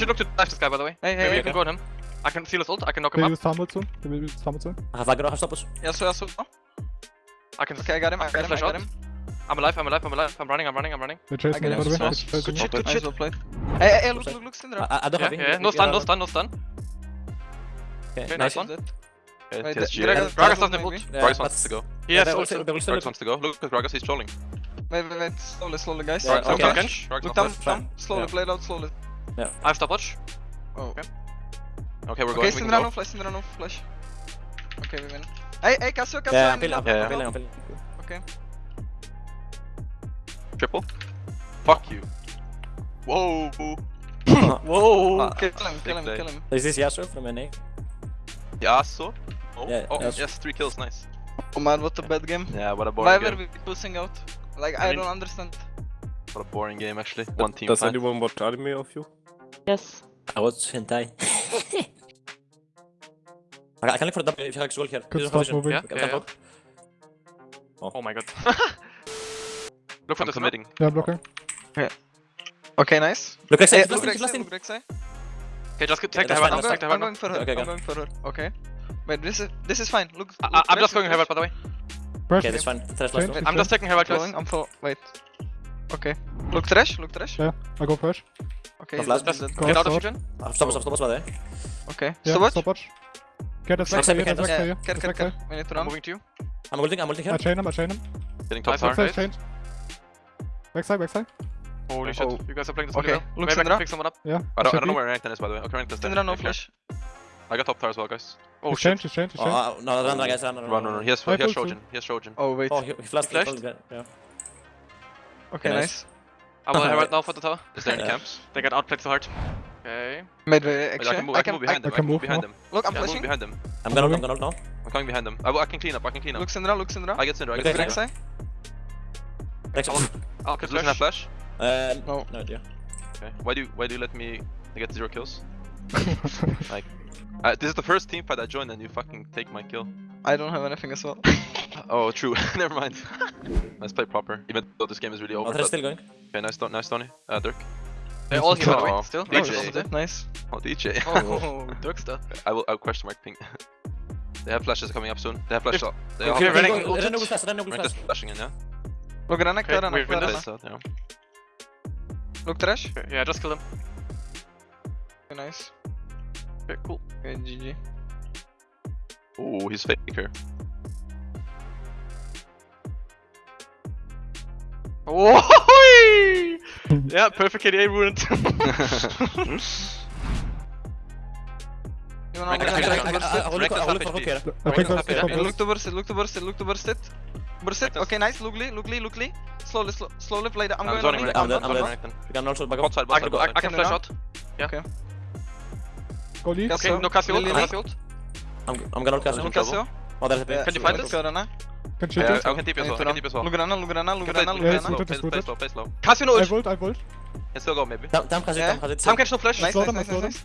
should look to the left, this guy, by the way. Hey, hey, Maybe you can go on him. I can seal his ult, I can knock him out. up. Maybe with soon. Maybe with Farmwood soon. I have I got a stop? Yes, sir, yes, sir. I can. Okay, I got him, I got him, I got him. I'm alive, I'm alive, I'm alive. I'm running, I'm running, I'm running. They're chasing me, by the way. Good shit, good shit. Hey, hey, look, look, look, Syndra. I don't have him. No stun, no stun, no stun. Okay, nice one. Gragas doesn't have ult. Gragas wants to go. Yes, Gragas wants to go. Look at Gragas, he's trolling. Wait, wait, wait. Slowly, slowly, guys. Look down, down. Slowly, play it out, slowly. Yeah. I have stopwatch. Oh. Okay. Okay, we're okay, going. Okay, Syndra no flash, Syndra no flash. Okay, we win. Hey, hey, Cassio, Cassio, Yeah, I'm peeling, I'm peeling, I'm peeling. Okay. Triple. Fuck you. Whoa. Whoa. Uh, kill him, kill him, kill him. Is this Yasuo from NA? Yasuo? Oh, yeah, oh yes, three kills, nice. Oh man, what a bad game. Yeah, what a boring Why game. Why were we pushing out? Like, I, I mean, don't understand. What a boring game, actually. One team Does fight. anyone watch anime of you? Yes. I watch hentai. I can look for a W if you actually here. Good stop moving. Yeah, yeah, yeah. Oh. oh my god. look for the submitting. Yeah, blocker. Okay. Okay, nice. Look, Rek'Sai, yeah, look, Okay, just take yeah, the I'm, going, I'm going for her. Okay, I'm going for her. Okay. Wait, this is this is fine. Look. I, I'm just going Heaven, by the way. Okay, this one. I'm just taking Heaven. I'm for. Wait. Okay. Look trash, look trash. Yeah, I go first. Okay, the flash, flash. Get out of kitchen. Stop, stop, stop, stop, there. Okay, yeah, stop watch. Stop watch. Get us back, get us back. Get, get, get. We need to run. I'm moving to you. I'm holding, I'm holding him. I chain him, I chain him. Getting top far. Backside, chain. Backside, backside. Holy shit, you guys are playing this okay. well. Look, Maybe I can pick someone up. Yeah. I don't, I don't know where Renekton is, by the way. Okay, Renekton's there. Syndra, no flash. I got top tower as well, guys. Oh, shit. Change, change, change. Oh, no, run, run, guys, run, run, run. Run, run, run. He has, he has Trojan. He has Trojan. Oh, wait. Oh, he, he flashed. He flashed? Yeah. Okay, nice. nice. I will oh, right now for the tower. Is there any camps? They got outplayed so hard. Okay. Made. Uh, I can move, I can, I move behind I, them. I can move behind them. Look, I'm yeah, flashing. behind them. I'm gonna, I'm gonna now. I'm coming behind them. I, I can clean up. I can clean up. Look Syndra, look Syndra. I get Syndra. I get Syndra. Next side. Next one. I'll flash. I flash. Uh, no. No idea. Okay. Why do, why do you let me get zero kills? like, uh, this is the first team fight I joined and you fucking take my kill. I don't have anything as well. oh, true. Never mind. Let's play proper, even though this game is really over. Oh, they still going. Okay, nice, nice Tony. Uh, Dirk. They're all here, oh, still. DJ. Oh, nice. Oh, DJ. Oh, Dirk stuff. I will, out question mark ping. they have flashes coming up soon. They have flashes. They are okay, running. Renna will flash, Renna will flash. flashing in, yeah. Look, Renna, okay, Renna, Renna. Yeah. Look, trash. Yeah, just kill them. Okay, nice. Okay, cool. Okay, GG. Oh, he's faker. Oh! yeah, perfect KDA ruined. Look to burst it, look to burst it, look to burst it. Burst it. okay, nice, Lugli, Lugli, Lugli. Slowly, slow, slowly play that. I'm, I'm going to I'm done, I'm done. You can also back up. Side, I, I, I can flash out. Yeah. Okay. Go lead. Okay, no cast ult, no cast ult. I'm, I'm gonna look at him. Cassio? Oh, there's a bit. Can you fight this? Can shoot yeah, I can TP as well. I can TP as well. Lugrana, Lugrana, Lugrana, Lugrana. Play slow, play slow, play no ult. I volt, I volt. Can still go maybe. Tam, Tam Cassio, Tam Cassio. Tam catch no flash. Nice, nice, nice, nice.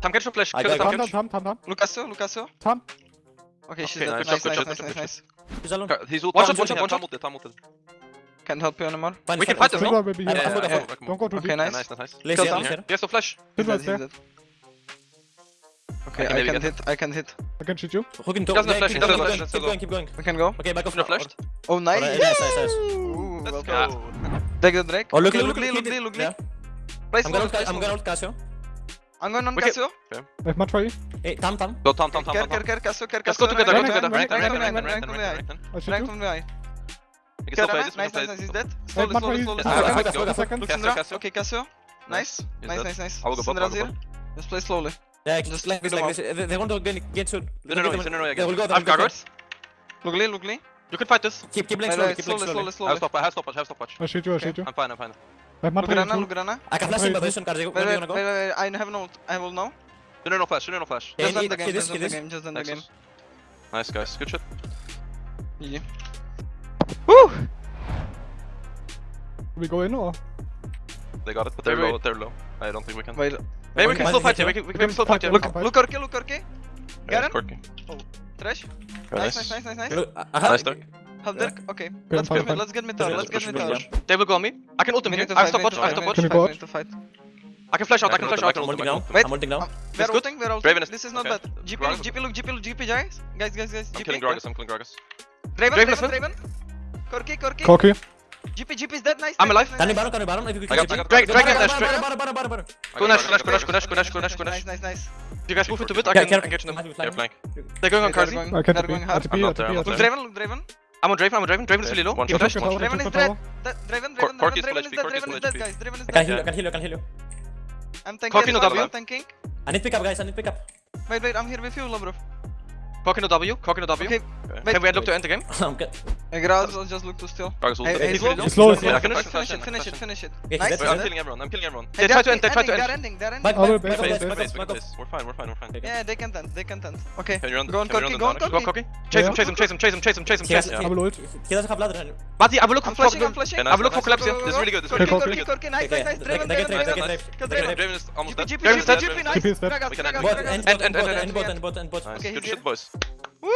Tam catch no flash. Kill the Tam catch. Tam, Tam, Tam. Lucasio, Lucasio. Tam. Okay, she's dead. Nice, nice, nice, nice, nice. He's alone. He's ult. One shot, one shot, one shot. Tam ulted, Tam ulted. Can't help you anymore. Fine, we can fight this, no? Don't go too deep. Okay, nice. Nice, nice, nice. Yes, no flash. He's dead. Okay, I can, I can hit. I can hit. I can shoot you. Who can go? He doesn't yeah, flash, he doesn't flash. Keep, going, keep going. We can go. Okay, back off No flashed. Oh, nice. Right, nice, nice, nice. Ooh, Let's go. Take the Drake. Oh, look, look, look, look, look, look, I'm gonna ult, I'm gonna Cassio. I'm going on Cassio. Okay. I have match for you. Hey, Tam Tam. Go Tam Tam Tam. Care, care, care, Cassio, care, Cassio. Let's go together, go together. Rank, rank, rank, rank, rank, rank, rank. Rank from the eye. You can still play this, you can play this. He's dead. Slowly, slowly, slowly. Okay, Cassio. Nice. Nice, nice, nice. I will go. Let's play slowly. Yeah, just like this, like this. They, they want to get, get soon. No, no, no, no, no, no. They will go. They I'm guards. Look, Lee, look, Lee. You can fight this. Keep, keep playing slowly, keep playing slowly. slowly. I have stopwatch, I have stopwatch, I have stopwatch. I shoot you, I shoot you. I'm fine, I'm fine. Look Rana, look Rana. I can flash in position, Karji. Where are you gonna go? I have no, I will now. No, no, no flash, no, no flash. Just end the game, just end the game, just end the game. Nice guys, good shit. Yeah. Woo! We go in or? They got it, but they're low, they're low. I don't think we can. Wait. Maybe we can slow fight him, we can, we can slow fight him. Look, look Orke, look Orke. Got him? Oh, trash. Nice, nice, nice, nice, nice. Nice, Dirk. Nice. Dirk, okay. Let's get mid, let's get mid tower, let's get mid tower. Table go on me. I can ult him here. I have stop watch, I have stop watch. Can we go out? I can flash out, I can flash out. I'm ulting now. Wait. I'm ulting now. We're ulting, we're ulting. This is not bad. GP, GP, look, GP, look, GP, guys. Guys, guys, guys, GP. I'm killing Gragas, I'm killing Gragas. Draven, Draven, Draven. Corki, Corki. Corki. Corki. GP, GP is dead. Nice. I'm alive. nice, Can you nice. baron? Can you baron? If you I got- I got- Drag, drag, Baron, dash, baron, drag. baron, baron, baron, baron. I Go got Nash, Gragas, Nash, I go got Nash, go Gragas. Nash, go Nash, go Nash, go Nash. Nice, nice, nice. Do you guys move into it? I Yeah, can careful. engage them. Might be Yeah, flanking. flank. They're going on They're Kazi. going- I can't they're TP. going I hard. TP, I'm I not there, TP, I'm I not Look TP. Draven, look Draven. I'm on Draven, I'm on Draven. Draven is really low. One He shot, flashed. one shot. Draven is Control dead. tower. Dead. Draven, Cor- Draven, Corki Draven, is full Draven is HP, dead. Corki is Draven full is dead, HP. guys. Draven is I can dead. heal you, I can heal you, I can heal you. I'm tanking Corki as no well, W. I'm tanking. I need pick up, guys. I need pick up. Wait, wait, I'm here with you, Lobrov. Corki no W, Corki no W. Okay, Okay. Wait. Can we look to end the game? I'm good. Hey, Gragas, I'll just look to steal. Gragas Hey, them. hey, he's slow. really low. He's slow, he's Finish slow. it, Finish finish it, it, finish finish it, it, finish it, finish Nice. Wait. I'm killing everyone, I'm killing everyone. Hey, They try to end, they try to end. They're ending, they're ending. Back, Other back, base, back of other this, base. back we back can of- base. We're fine, we're fine, we're fine. Yeah, they can tent, they can tent. Okay, Can run? go on can we Corki, run go on the Go Corki. Chase him, chase him, chase him, chase him, chase him, chase him, He chase has- him. I will ult. He doesn't have ladder. Buddy, I will look for flashing, I'm flashing. I will look for nice. collapse here. This is really good, this is really good. Corki, Corki, nice, Okay, nice, nice. they- Draven, they get Draven, raped, they Draven. get raped, Kill they get Draven. raped. Draven is almost GP, dead. GP, Draven is dead. GP, nice. GP is dead. Gragas, We can end Gragas, it. Bot, Gragas. end, End, bot, end, end, end, bot, good he's shit, boys. Woo!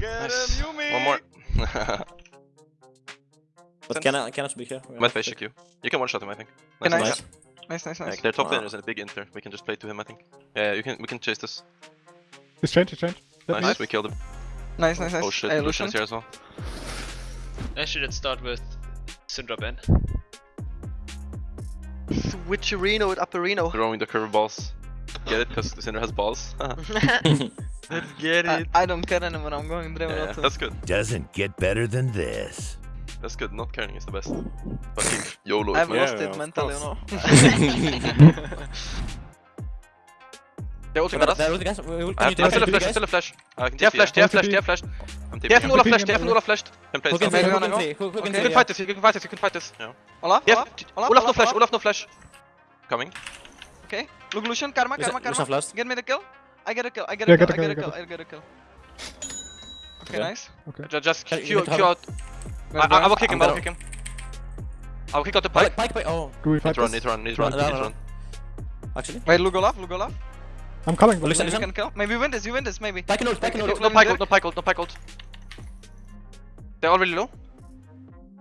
Get Nice. him, Yumi. One more. But cannot, cannot be here. Might face check you. You can one shot him, I think. Can I? nice. Nice, nice, Yeah, nice. they're top Wow. laners and a big inter. We can just play to him, I think. Yeah, you can. We can chase this. He's changed, he's changed. Let Nice, we killed him. Nice, nice, nice. Oh shit, Hey, Lucian Lucian. here as well. I should start with Syndra Ben. Switcherino with Upperino. Throwing the curve balls. Get it? Because the center has balls. Let's get it. I don't care anymore, I'm going Draven yeah, also. that's good. Doesn't get better than this. That's good. Not caring is the best. Fucking YOLO. I've man. lost yeah, it of mentally, you course. know. They're ulting at us. There, guys. We will I have continue to- I to still a TP, flash, guys. I still a flash. I have They have flash, they have flash, they have flash. I'm They have TP. Nula flash, they have yeah. Nula flash. Can play Who can some. see? Who wanna can go? see? Who who can Okay. You can fight this, you can fight this, you can fight this. Olaf, Olaf, Olaf, Olaf no flash, Olaf. Olaf no flash. Coming. Okay, look Lucian, Karma, Karma, Karma. Get me the kill. I get a kill, I get Yeah, a kill, get I a get a kill, kill, I get a kill. Okay, Yeah. nice. Ju- Just Can- Q, you Q out. I, I, I will kick him, I will kick him. I will kick out the Pyke, pipe. Pyke, Pyke. Oh, Do we Need fight to run, need run, need run, need no, to no. run. actually. Wait, look Olaf, look Olaf. I'm coming, but Lucian, Maybe you can kill. Maybe you win this, you win this, maybe. Pyke and ult, Pyke and No, ult. no Pyke ult, no Pyke ult, no Pyke ult. They're already low.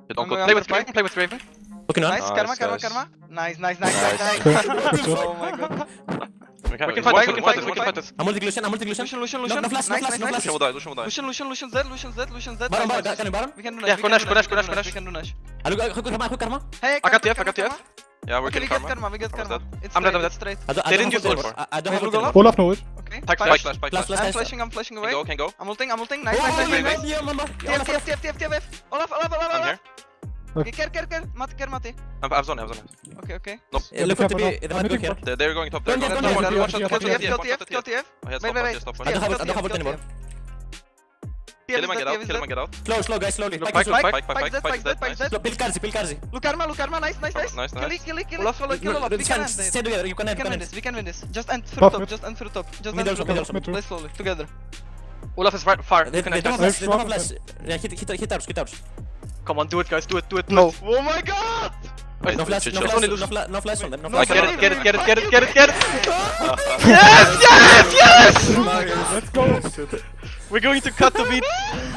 Don't go. Play with Spike. Draven, play with Draven. Looking on. Nice, Karma, Nice, Karma, guys. Karma. Nice, nice, nice, Nice. nice, nice. Oh my god. We can, We can fight this, we can why- fight this, we can why- fight this. I'm multi Lucian, I'm multi Lucian. Lucian, Lucian, No, Lucian. no flash, no Nice, flash, nice, no nice. flash. Lucian will die, Lucian will die. Lucian, Lucian, Lucian's dead, Lucian's dead, Lucian's dead. Baron, Nice, Baron, nice. can you Baron? We can do Yeah, Nash, we go can Nash, do go Nash, Nash, go Nash, go we can do Nash. I look, quick, Karma, quick, Karma. Hey, I got Karma, TF, I got Karma, TF. Karma. Yeah, we're Okay, we killing get Karma. Karma, we get Karma's Karma. dead. It's I'm dead, straight, I'm it's straight. I don't, I They don't didn't have use ult ult. anymore. I, I don't have ult look. Olaf. Olaf no ult. Okay, Spike, flash. spike, spike, Flash, flash, I'm flashing, I'm flashing away. Can go, can go. I'm ulting, I'm ulting. Nice, Oh, nice, nice, yeah, nice. yeah, mama. TF, TF, TF, TF, TF. Olaf, Olaf, Olaf, I'm Olaf. Here. Okay, care, care, care. Mati, care, Mati. I'm, I have zone, I have zone. Okay, okay. Yeah, Look for careful They I'm might go hitting here. bot. They're, they're going top. They're going top. don't One shot, yeah, one shot, yeah, kill Kill TF, TF, kill TF. TF. I had Wait, stop, wait, I wait. I don't have ult, I don't have ult anymore. Kill him and get out, kill him and get out. Slow, slow, guys, slowly. Look, Pyke is Pyke, ult. Pyke, Pyke, Pyke, Pyke's dead, Pyke's dead. Slow, Pill Karzi, Pill Karzi. Look, Karma, look, Karma. Nice, nice, nice. Nice, Kill nice. it, kill it, kill Olaf, it. Follow, kill No, We can end Stay together, you can We end, can can win end. this, we can win this. Just end through Top top, just end through top. Just end through top. also. Mid. Play slowly, together. Olaf is right far. They, You can they attack. don't have flash, they don't have drop. flash. Yeah, hit, hit, hit ours, hit ours. Come on, do it, guys. Do it, do it, do No. it. Oh my god! Wait, No flash, no flash, no Lucian. flash, no flash on them, no No, I flash. get it, get it, get it, get it, get it, get it. Oh let's go. We're going to cut the beat.